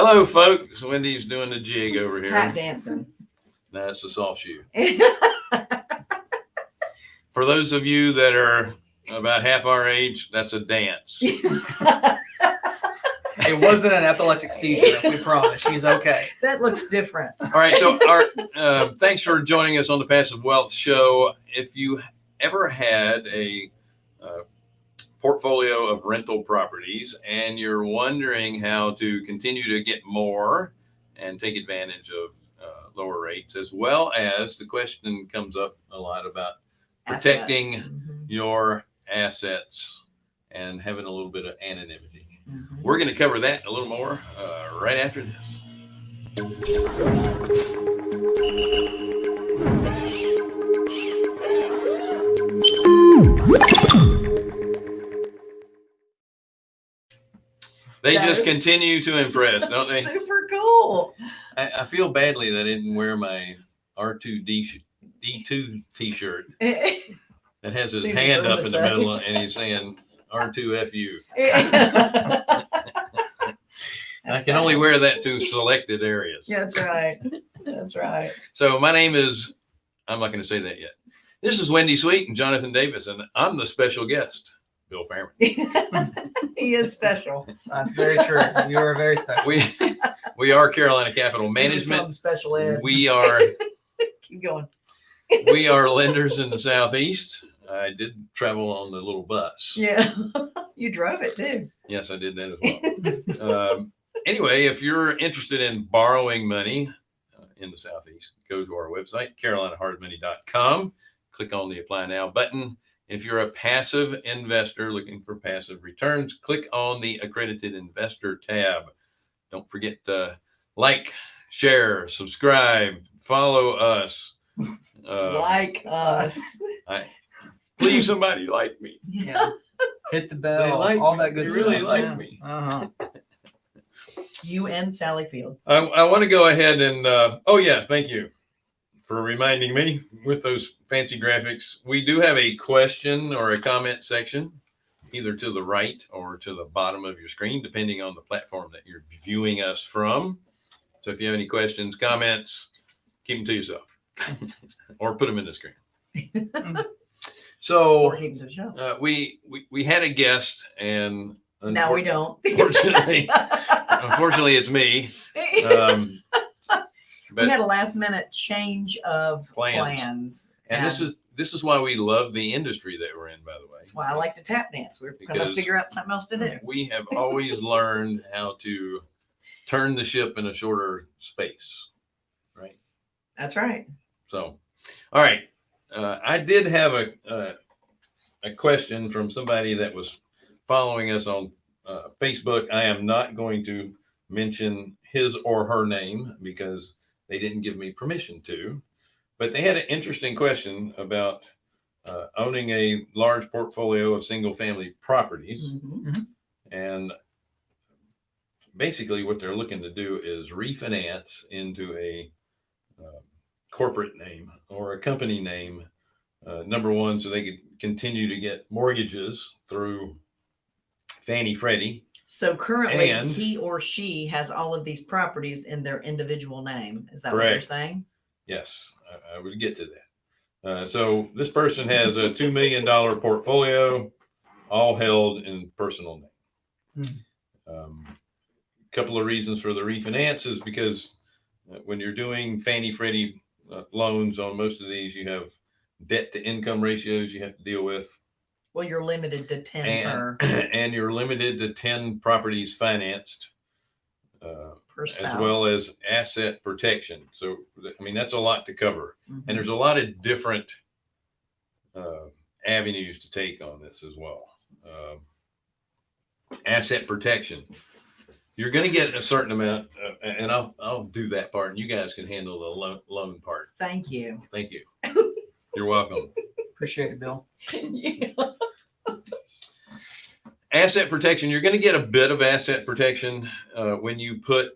Hello, folks. Wendy's doing the jig over here. Tap here. dancing. That's a soft shoe. For those of you that are about half our age, that's a dance. It wasn't an epileptic seizure. We promise. She's okay. that looks different. All right. So, our, uh, thanks for joining us on the Passive Wealth Show. If you ever had a uh, portfolio of rental properties and you're wondering how to continue to get more and take advantage of uh, lower rates, as well as the question comes up a lot about protecting Mhm, your assets and having a little bit of anonymity. mhm. We're going to cover that a little more uh, right after this. They That just continue to impress, don't they? Super cool. I, I feel badly that I didn't wear my R2D D2 t-shirt that has his hand up in the say. middle and he's saying R2FU. I can only wear that to selected areas. That's right. That's right. So my name is, I'm not going to say that yet. This is Wendy Sweet and Jonathan Davis, and I'm the special guest, Bill Fairman. he is special. That's very true. You are very special. We we are Carolina Capital We just Management. Special ed. We are Keep going. we are lenders in the southeast. I did travel on the little bus. Yeah. you drove it too. Yes, I did that as well. um, anyway, if you're interested in borrowing money uh, in the Southeast, go to our website, carolinahardmoney.com. Click on the Apply Now button. If you're a passive investor looking for passive returns, click on the Accredited Investor tab. Don't forget to like, share, subscribe, follow us. Uh, like us. I, please, somebody like me. Yeah. Hit the They bell. like all me. that good They stuff. really like yeah. me. Uh-huh. You and Sally Field. I, I want to go ahead and, uh, oh yeah, thank you for reminding me with those fancy graphics. We do have a question or a comment section, either to the right or to the bottom of your screen, depending on the platform that you're viewing us from. So if you have any questions, comments, keep them to yourself or put them in the screen. So Or hidden to the show. uh, we, we, we had a guest and Now we don't. Unfortunately, unfortunately it's me. Um, we had a last minute change of Plans. plans. and this is this is why we love the industry that we're in by the way That's why I like to tap dance. We're going to figure out something else to do. we have always learned how to turn the ship in a shorter space right That's right. so all right uh, i did have a, a a question from somebody that was following us on uh, facebook i am not going to mention his or her name because they didn't give me permission to but they had an interesting question about uh, owning a large portfolio of single family properties Mhm. and basically what they're looking to do is refinance into a uh, corporate name or a company name uh, number one so they could continue to get mortgages through fannie freddie So currently, And- he or she has all of these properties in their individual name. Is that what you're Correct. saying? yes i, I would get to that uh, so this person has a $2 million portfolio all held in personal name um, couple of reasons for the refinance is because uh, when you're doing Fannie Freddie uh, loans on most of these, you have debt to income ratios you have to deal with, Well, you're limited to 10 and, per, and you're limited to 10 properties financed, uh, per as well as asset protection. So, th- I mean, that's a lot to cover. Mhm. And there's a lot of different uh, avenues to take on this as well. Um asset protection. You're going to get a certain amount, uh, and I'll I'll do that part, and you guys can handle the loan, loan part. Thank you. Thank you. You're welcome. Appreciate it, Bill. Asset protection. You're going to get a bit of asset protection uh, when you put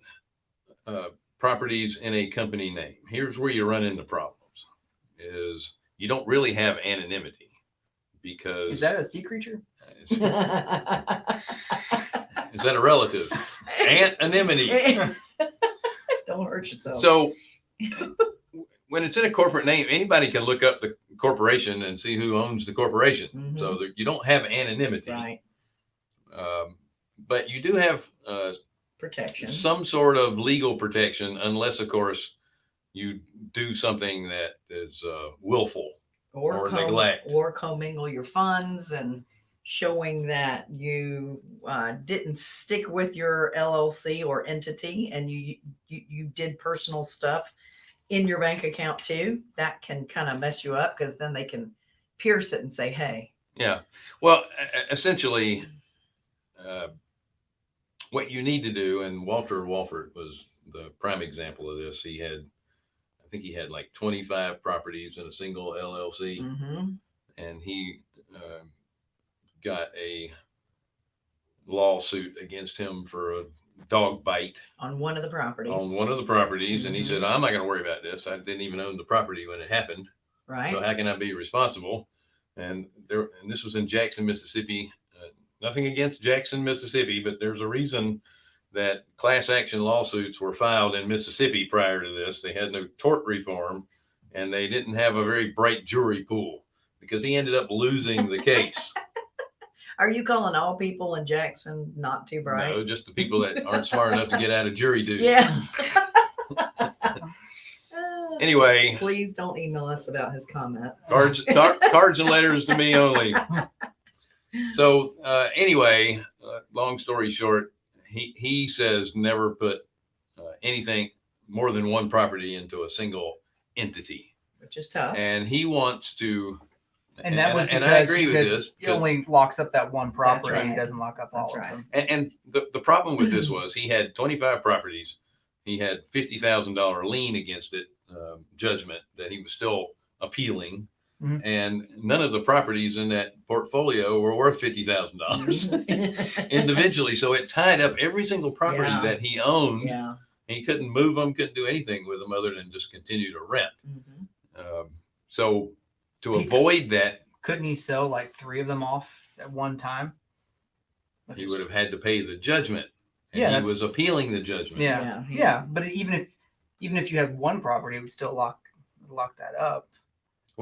uh, properties in a company name. Here's where you run into problems: is you don't really have anonymity because Is that a sea creature? is, that a relative? anonymity. Don't hurt yourself. So when it's in a corporate name, anybody can look up the corporation and see who owns the corporation. So that you don't have anonymity. Mm-hmm. right, Um, but you do have uh, protection. some sort of legal protection, unless, of course, you do something that is uh, willful. or com- neglect. or commingle your funds and showing that you uh, didn't stick with your LLC or entity and you, you you did personal stuff in your bank account too. That can kind of mess you up because then they can pierce it and say, "Hey, Yeah. Well, essentially, uh, what you need to do, and Walter Walford was the prime example of this. He had, I think he had like 25 properties in a single LLC, mhm, and he uh, got a lawsuit against him for a dog bite on one of the properties, on one of the properties. And he said, I'm not going to worry about this. I didn't even own the property when it happened. right? So how can I be responsible? And there, and this was in Jackson, Mississippi. Nothing against Jackson, Mississippi, but there's a reason that class action lawsuits were filed in Mississippi prior to this. They had no tort reform, and they didn't have a very bright jury pool because he ended up losing the case. Are you calling all people in Jackson not too bright? No, just the people that aren't smart enough to get out of jury duty. Yeah. Anyway, Please don't email us about his comments. cards, car, cards and letters to me only. So uh, anyway, uh, long story short, he he says never put uh, anything more than one property into a single entity, Which is tough. and he wants to. And that was and I because agree you with this. It only locks up that one property. right. It doesn't lock up all That's of right. them. And, and the, the problem with this was he had 25 properties. He had $50,000 lien against it, um, judgment that he was still appealing. Mhm. And none of the properties in that portfolio were worth $50,000 Mhm. individually. So it tied up every single property Yeah. that he owned. yeah. And he couldn't move them, couldn't do anything with them other than just continue to rent. Mhm. Um, so to He- avoid that, Couldn't he sell like three of them off at one time? he would have had to pay the judgment. And Yeah, he was appealing the judgment. Yeah. Yeah, he- Yeah, but even if even if you had one property, it would still lock lock that up.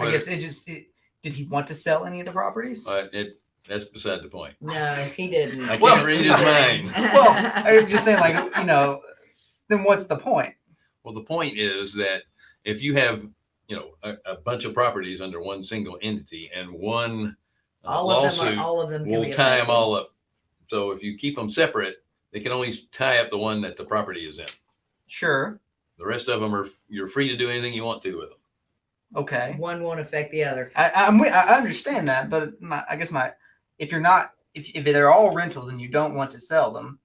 Well, I guess it just it, did he want to sell any of the properties? uh, it, that's beside the point. No, he didn't. I can't Well- read his mind. well, I'm just saying, like you know, then what's the point? Well, the point is that if you have, you know, a, a bunch of properties under one single entity and one uh, all of them lawsuit are, all of them can will be tie them affected. all up. So if you keep them separate, they can only tie up the one that the property is in. Sure, The rest of them are you're free to do anything you want to with them. Okay. One won't affect the other. I, I'm I understand that, but my, I guess my if you're not if if they're all rentals and you don't want to sell them,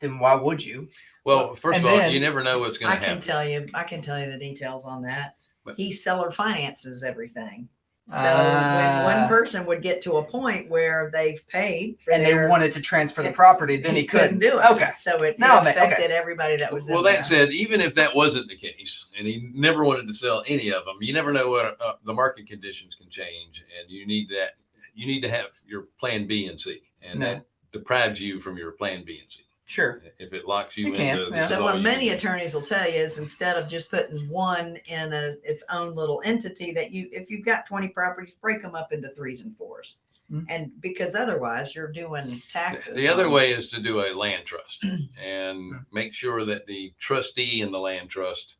then why would you? Well, first and of all, then- you never know what's going I to can happen. tell you, I can tell you the details on that. But- He seller finances everything. So when Ah. one person would get to a point where they've paid for And they wanted to transfer the property, then he, couldn't. do it. Okay. So it, it Now I'm- okay. affected everybody that was well, in that there. said, even if that wasn't the case, and he never wanted to sell any of them, you never know what uh, the market conditions can change, and you need that. You need to have your plan B and C, and No. that deprives you from your plan B and C. Sure. If it locks you You can, into yeah. this is So all what you many can do. attorneys will tell you is instead of just putting one in a its own little entity, that you if you've got 20 properties, break them up into threes and 4s Mhm. And because otherwise you're doing taxes. The other on- way is to do a land trust and make sure that the trustee in the land trust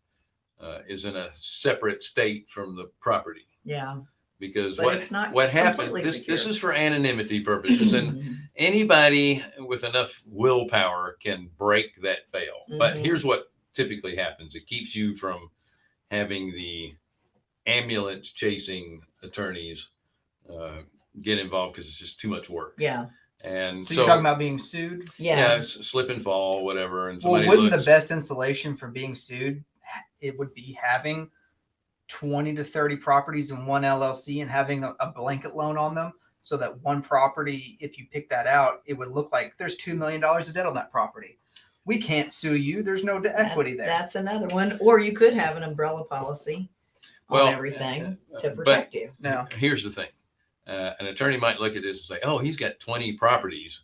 uh, is in a separate state from the property. Yeah. Because But what it's not what happened? completely This this is for anonymity purposes, and anybody with enough willpower can break that veil. But Mhm. here's what typically happens: it keeps you from having the ambulance chasing attorneys uh, get involved because it's just too much work. yeah. And so, so, you're talking about being sued. Yeah. yeah, slip and fall, whatever. And Well, wouldn't looks, the best insulation for being sued it would be having 20 to 30 properties in one LLC and having a, a blanket loan on them so that one property if you pick that out it would look like there's 2 million dollars of debt on that property. We can't sue you. There's no That- equity there. That's another one. Or you could have an umbrella policy Well, on everything uh, to protect you. Now, here's the thing uh, an attorney might look at this and say oh he's got 20 properties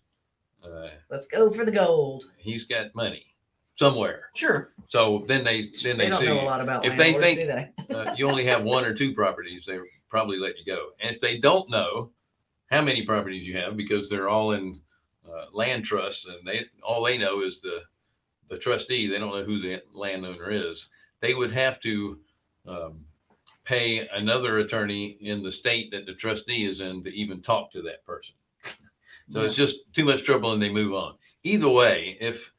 uh, Let's go for the gold. he's got money somewhere. Sure. So then they then They they, don't see know a lot about if they landlords, think- do they? uh, you only have one or two properties, they probably let you go. And if they don't know how many properties you have, because they're all in uh, land trusts, and they all they know is the the trustee. They don't know who the landowner is. They would have to um, pay another attorney in the state that the trustee is in to even talk to that person. So it's just too much trouble, and they move on. Either way, if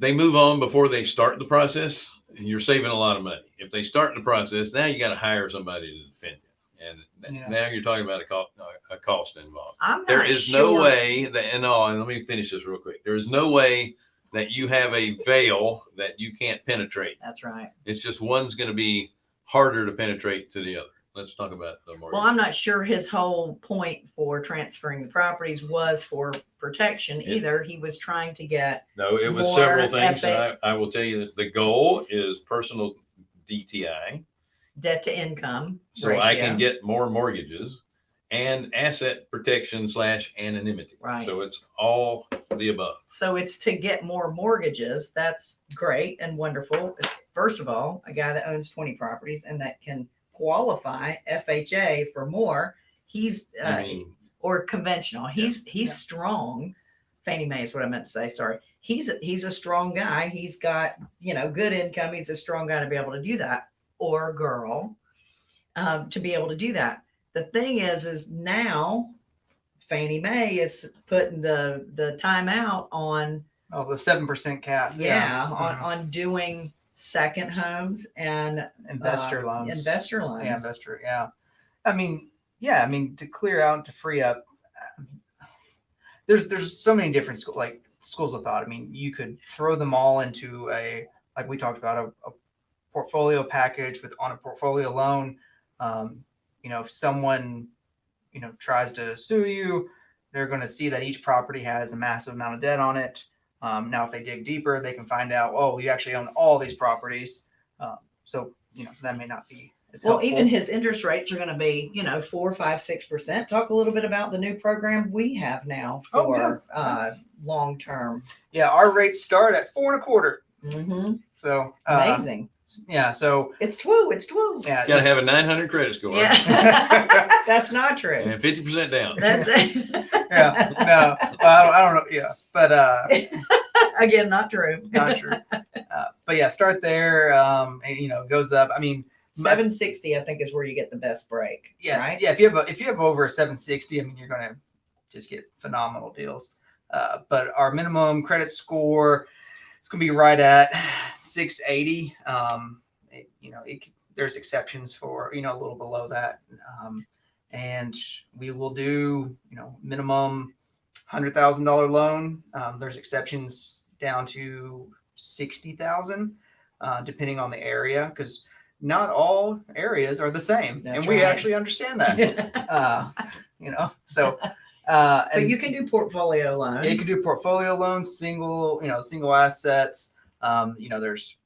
they move on before they start the process, you're saving a lot of money. If they start the process, now you got to hire somebody to defend you, and Yeah. now you're talking about a cost, a cost involved. There not no way that, and oh, and let me finish this real quick. There is no way that you have a veil that you can't penetrate. That's right. It's just one's going to be harder to penetrate to the other. Let's talk about the mortgage. Well, I'm not sure his whole point for transferring the properties was for protection Yeah. either. He was trying to get, No, it was more several things. And. I, I will tell you that the goal is personal DTI. debt to income. So I can ratio. get more mortgages and asset protection slash anonymity. Right. So it's all the above. So it's to get more mortgages. That's great and wonderful. First of all, a guy that owns 20 properties and that can qualify FHA for more, he's uh, or conventional. He's he's Yeah. strong. Fannie Mae is what I meant to say. Sorry. He's a, he's a strong guy. He's got you know good income. He's a strong guy to be able to do that, or girl, um, to be able to do that. The thing is, is now Fannie Mae is putting the the timeout on Oh, the seven percent cap. yeah, on Mhm. on doing second homes and investor uh, loans. investor loans. Yeah, investor. Yeah. I mean, yeah. I mean, to clear out to free up. um, There's there's so many different school like schools of thought. I mean, you could throw them all into a like we talked about a, a portfolio package with on a portfolio loan. Um, you know, if someone you know tries to sue you, they're going to see that each property has a massive amount of debt on it. Um, now, if they dig deeper, they can find out, oh, you actually own all these properties. Um, so, you know, that may not be as Well, helpful. even his interest rates are going to be, you know, four, five, six percent. Talk a little bit about the new program we have now Oh, for uh, long term. yeah, our rates start at four and a quarter. Mm-hmm. So, uh, Amazing. Yeah, so It's twoo. It's twoo. yeah, you got to have a 900 credit score Yeah, that's not true. and 50% down. That's it. yeah, no, well, I, don't, I don't know, yeah, but uh, Again, not true. not true. Uh, but yeah, start there. Um, and you know, goes up. I mean, my- Seven sixty, I think, is where you get the best break. Yes, Right. yeah. If you have a, if you have over a 760, I mean, you're gonna just get phenomenal deals. Uh, but our minimum credit score, it's gonna be right at 680. Um, it, you know, it, there's exceptions for you know a little below that, um, and we will do you know minimum hundred thousand dollar loan. Um, there's exceptions down to sixty thousand, uh, depending on the area, because not all areas are the same, That's and we right. actually understand that. uh, you know, so uh, and you can do portfolio loans. yeah, you can do portfolio loans, single, you know, single assets. Um, you know, there's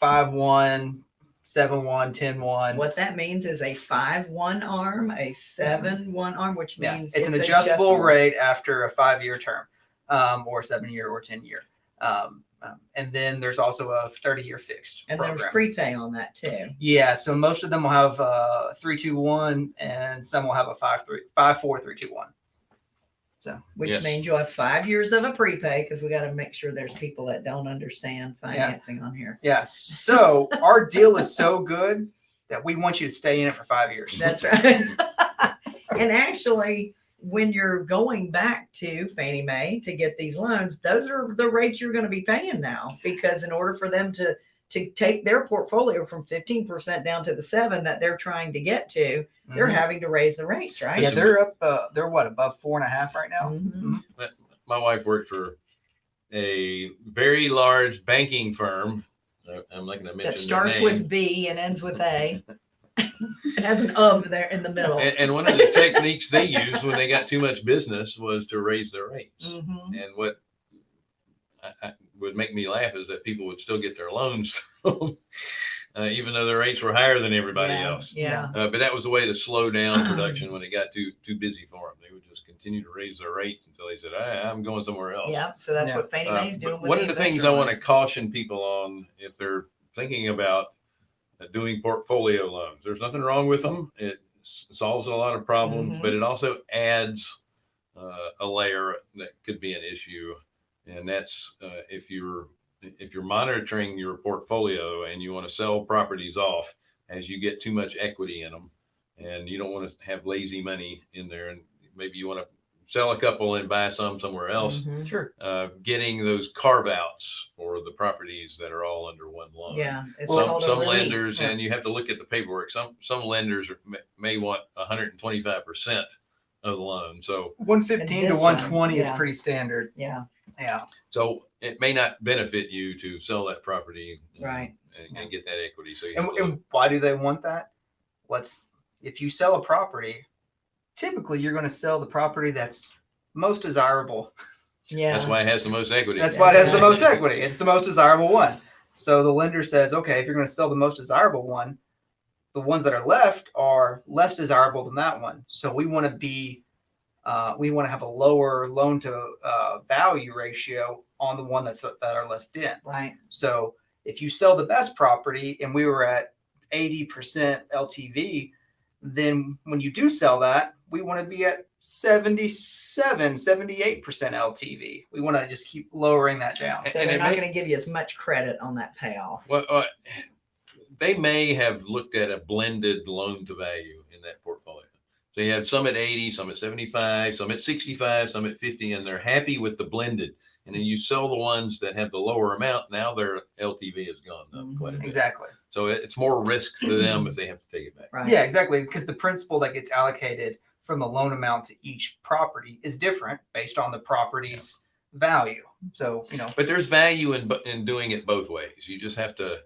five one, seven one, ten one. What that means is a five one arm, a seven one arm, which Yeah, means it's, an adjustable, rate after a five year term, um, or seven year or ten year. Um, um, and then there's also a 30 year fixed And program. there's prepay on that too. yeah, so most of them will have uh three two one, and some will have a five three five four three two one. Which Yes. means you'll have five years of a prepay because we got to make sure there's people that don't understand financing on here. Yeah, so our deal is so good that we want you to stay in it for five years. That's right. and actually, when you're going back to Fannie Mae to get these loans, those are the rates you're going to be paying now because in order for them to to take their portfolio from 15% down to the seven that they're trying to get to, they're Mhm. having to raise the rates, right? yeah, they're up. Uh, they're what above four and a half right now. Mhm. My wife worked for a very large banking firm. I'm not going to mention That their starts name. with B and ends with A. it has an of there in the middle. and, and one of the techniques they used when they got too much business was to raise their rates. Mhm. And what I, I, would make me laugh is that people would still get their loans. Uh, even though their rates were higher than everybody yeah, else. Yeah. Uh, but that was a way to slow down production when it got too too busy for them. They would just continue to raise their rates until they said, I, "I'm going somewhere else." Yeah. So that's Yeah. what Fannie Uh, Mae's but doing. with one of the things I want to caution people on if they're thinking about uh, doing portfolio loans, there's nothing wrong with them. It s- solves a lot of problems, Mhm. but it also adds uh, a layer that could be an issue, and that's uh, if you're if you're monitoring your portfolio and you want to sell properties off as you get too much equity in them, and you don't want to have lazy money in there, and maybe you want to sell a couple and buy some somewhere else Mhm. Sure. uh, getting those carve outs for the properties that are all under one loan. Yeah. It's Some, called a some lenders, yeah. and you have to look at the paperwork. Some some lenders are, may, may want 125 percent of the loan. So 115 to this one, 120 yeah. is pretty standard. Yeah. Yeah. so it may not benefit you to sell that property, and- Right. and, and get that equity. So you And, have to and why do they want that? Let's, if you sell a property, typically you're going to sell the property that's most desirable. Yeah. that's why it has the most equity. That's why it has the most equity. It's the most desirable one. So the lender says, okay, if you're going to sell the most desirable one, the ones that are left are less desirable than that one. So we want to be, uh, we want to have a lower loan to uh, value ratio on the one that's that are left in. Right. So if you sell the best property and we were at 80% LTV, then when you do sell that, we want to be at 77, 78% LTV. We want to just keep lowering that down. So And they're not may- going to give you as much credit on that payoff. Well, uh, they may have looked at a blended loan to value in that portfolio. So you have some at 80, some at 75, some at 65, some at 50, and they're happy with the blended. And then you sell the ones that have the lower amount. Now their LTV has gone up quite a bit. Exactly. So it's more risk to them if they have to take it back. Right. Yeah, exactly. Because the principal that gets allocated from the loan amount to each property is different based on the property's value. So, you know, But there's value in bo- in doing it both ways. You just have to,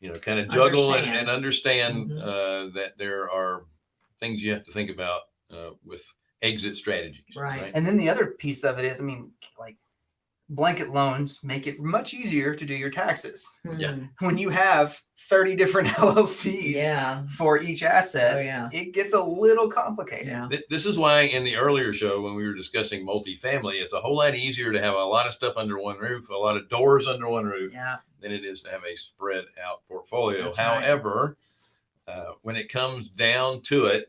you know, kind of juggle and, Understand. and understand Mhm. uh, that there are things you have to think about uh, with exit strategies. Right. And then the other piece of it is, I mean, like blanket loans make it much easier to do your taxes. Yeah. Mhm. When you have 30 different LLCs Yeah. for each asset, Oh, yeah. it gets a little complicated. Yeah. This is why in the earlier show, when we were discussing multifamily, it's a whole lot easier to have a lot of stuff under one roof, a lot of doors under one roof, Yeah. than it is to have a spread out portfolio. That's right. However, uh, when it comes down to it,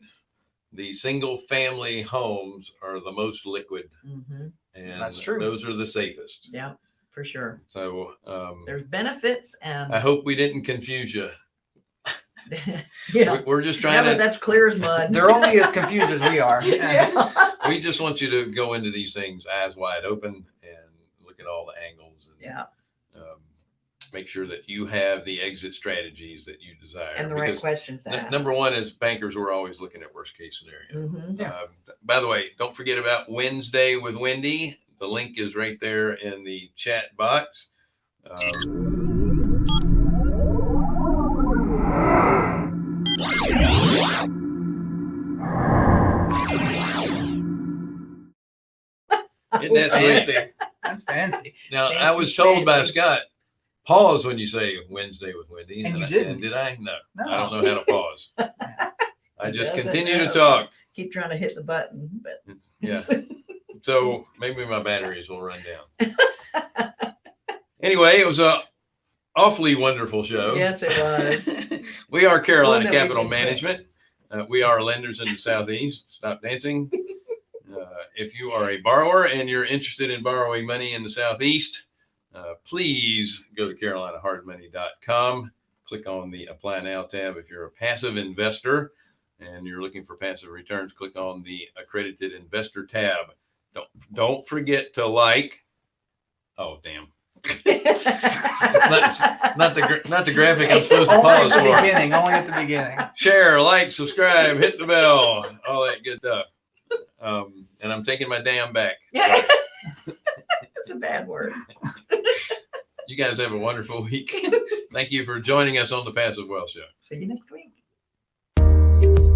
the single family homes are the most liquid hmm and That's true. those are the safest. Yeah. For sure. So um, There's benefits and I hope we didn't confuse you. yeah. We- We're just Yeah, trying but to, that's clear as mud. They're only as confused as we are. yeah. we just want you to go into these things eyes wide open and look at all the angles and Yeah. Make sure that you have the exit strategies that you desire. And the right questions to ask. number one is bankers, we're always looking at worst case scenario. Mhm. Yeah. Uh, by the way, don't forget about Wednesday with Wendy. The link is right there in the chat box. Um, isn't that That's fancy. That's fancy. Now, I was told by. Scott, pause when you say Wednesday with Wendy. And you I- didn't. did I? No, No. I don't know how to pause. I just continue to talk. Keep trying to hit the button, but Yeah. So maybe my batteries will run down. Anyway, it was a awfully wonderful show. yes, it was. We are Carolina One that we Capital Management. Uh, we are lenders in the Southeast. Stop dancing. Uh, if you are a borrower and you're interested in borrowing money in the Southeast, uh, please go to carolinahardmoney.com. Click on the Apply Now tab. If you're a passive investor and you're looking for passive returns, click on the Accredited Investor tab. Don't don't forget to like. Oh damn! Not the not the graphic I'm supposed to Only at pause the for. beginning. Only at the beginning. share, like, subscribe, hit the bell, all that good stuff. Um, and I'm taking my damn back. yeah. It's a bad word. You guys have a wonderful week. Thank you for joining us on the Passive Wealth Show. See you next week.